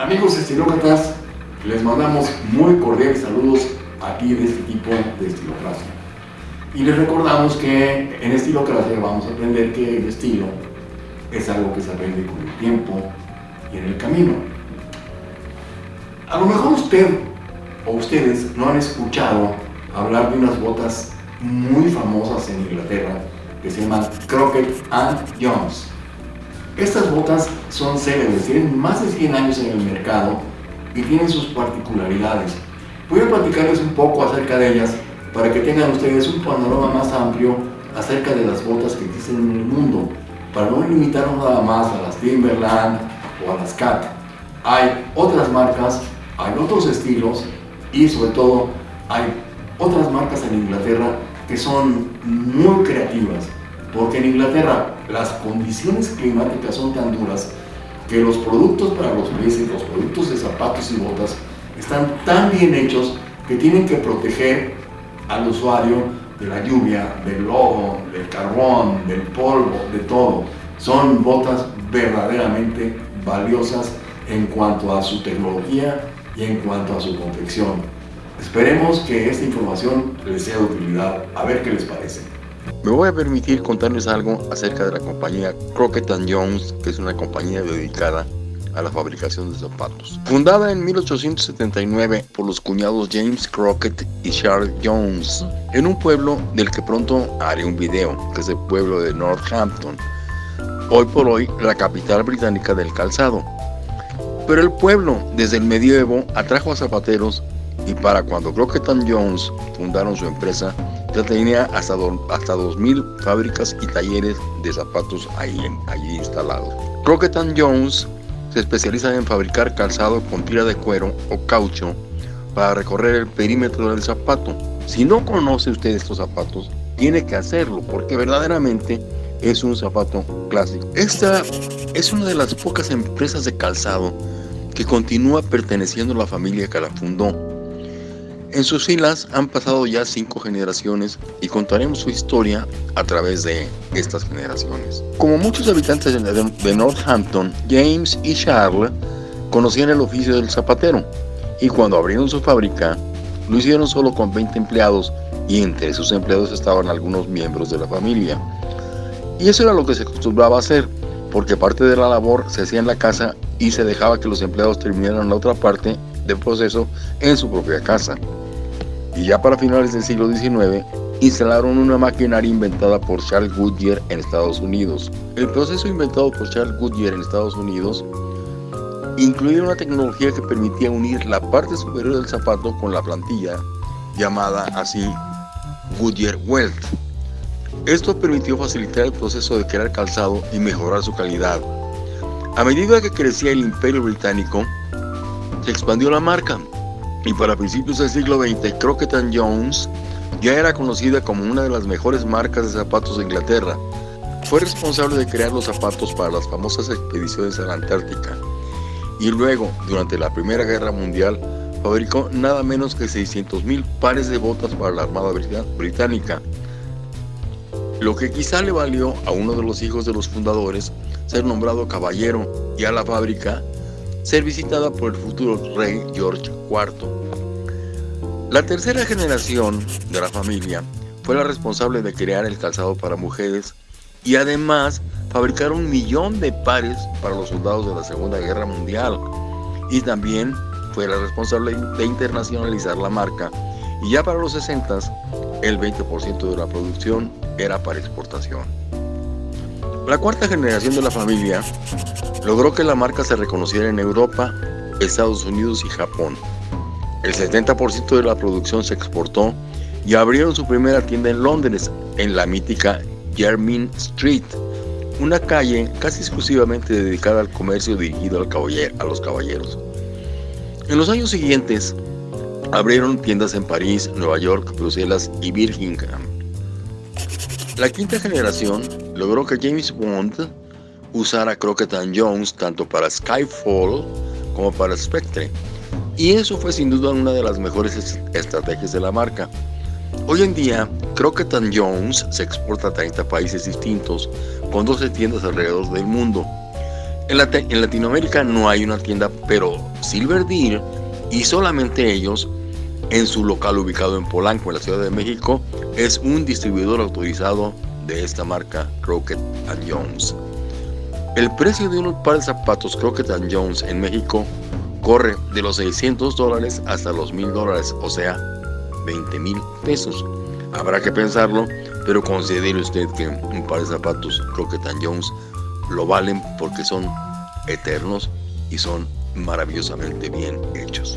Amigos estilócratas, les mandamos muy cordiales saludos aquí de este tipo de estilocracia. Y les recordamos que en estilocracia vamos a aprender que el estilo es algo que se aprende con el tiempo y en el camino. A lo mejor usted o ustedes no han escuchado hablar de unas botas muy famosas en Inglaterra que se llaman Crockett and Jones. Estas botas son célebres, tienen más de 100 años en el mercado y tienen sus particularidades. Voy a platicarles un poco acerca de ellas para que tengan ustedes un panorama más amplio acerca de las botas que existen en el mundo, para no limitarnos nada más a las Timberland o a las Cat. Hay otras marcas, hay otros estilos y sobre todo hay otras marcas en Inglaterra que son muy creativas, porque en Inglaterra las condiciones climáticas son tan duras que los productos para los meses, los productos de zapatos y botas están tan bien hechos que tienen que proteger al usuario de la lluvia, del lodo, del carbón, del polvo, de todo. Son botas verdaderamente valiosas en cuanto a su tecnología y en cuanto a su confección. Esperemos que esta información les sea de utilidad. A ver qué les parece. Me voy a permitir contarles algo acerca de la compañía Crockett Jones, que es una compañía dedicada a la fabricación de zapatos. Fundada en 1879 por los cuñados James Crockett y Charles Jones, en un pueblo del que pronto haré un video, que es el pueblo de Northampton, hoy por hoy la capital británica del calzado. Pero el pueblo, desde el medievo, atrajo a zapateros y para cuando Crockett Jones fundaron su empresa, ya tenía hasta, hasta 2.000 fábricas y talleres de zapatos allí instalados. Crockett Jones se especializa en fabricar calzado con tira de cuero o caucho para recorrer el perímetro del zapato. Si no conoce usted estos zapatos, tiene que hacerlo porque verdaderamente es un zapato clásico. Esta es una de las pocas empresas de calzado que continúa perteneciendo a la familia que la fundó en sus filas han pasado ya cinco generaciones y contaremos su historia a través de estas generaciones. Como muchos habitantes de Northampton, James y Charles conocían el oficio del zapatero y cuando abrieron su fábrica lo hicieron solo con 20 empleados y entre sus empleados estaban algunos miembros de la familia. Y eso era lo que se acostumbraba a hacer, porque parte de la labor se hacía en la casa y se dejaba que los empleados terminaran la otra parte del proceso en su propia casa y ya para finales del siglo XIX instalaron una maquinaria inventada por Charles Goodyear en Estados Unidos. El proceso inventado por Charles Goodyear en Estados Unidos incluía una tecnología que permitía unir la parte superior del zapato con la plantilla, llamada así Goodyear Welt. Esto permitió facilitar el proceso de crear calzado y mejorar su calidad. A medida que crecía el imperio británico, se expandió la marca y para principios del siglo XX, Crockett Jones ya era conocida como una de las mejores marcas de zapatos de Inglaterra. Fue responsable de crear los zapatos para las famosas expediciones a la Antártica. Y luego, durante la Primera Guerra Mundial, fabricó nada menos que 600.000 pares de botas para la Armada Británica. Lo que quizá le valió a uno de los hijos de los fundadores ser nombrado caballero y a la fábrica ser visitada por el futuro rey George IV. La tercera generación de la familia fue la responsable de crear el calzado para mujeres y además fabricar un millón de pares para los soldados de la Segunda Guerra Mundial. Y también fue la responsable de internacionalizar la marca. Y ya para los 60 el 20% de la producción era para exportación. La cuarta generación de la familia logró que la marca se reconociera en Europa, Estados Unidos y Japón. El 70% de la producción se exportó y abrieron su primera tienda en Londres, en la mítica Jermyn Street, una calle casi exclusivamente dedicada al comercio dirigido al a los caballeros. En los años siguientes, abrieron tiendas en París, Nueva York, Bruselas y Birmingham. La quinta generación logró que James Bond usara Crockett Jones tanto para Skyfall como para Spectre, y eso fue sin duda una de las mejores estrategias de la marca. Hoy en día, Crockett Jones se exporta a 30 países distintos, con 12 tiendas alrededor del mundo. En, Latinoamérica no hay una tienda, pero Silver Deer y solamente ellos, en su local ubicado en Polanco, en la Ciudad de México, es un distribuidor autorizado de esta marca Crockett Jones. El precio de unos par de zapatos Crockett Jones en México corre de los 600 dólares hasta los 1000 dólares, o sea, 20 mil pesos. Habrá que pensarlo, pero considere usted que un par de zapatos Crockett Jones lo valen porque son eternos y son maravillosamente bien hechos.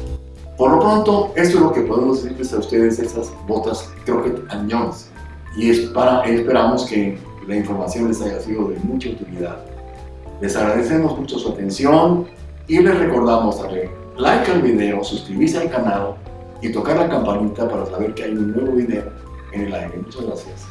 Por lo pronto, esto es lo que podemos decirles a ustedes de esas botas Crockett Jones. Y es para, esperamos que la información les haya sido de mucha utilidad. Les agradecemos mucho su atención y les recordamos darle like al video, suscribirse al canal y tocar la campanita para saber que hay un nuevo video en el aire. Muchas gracias.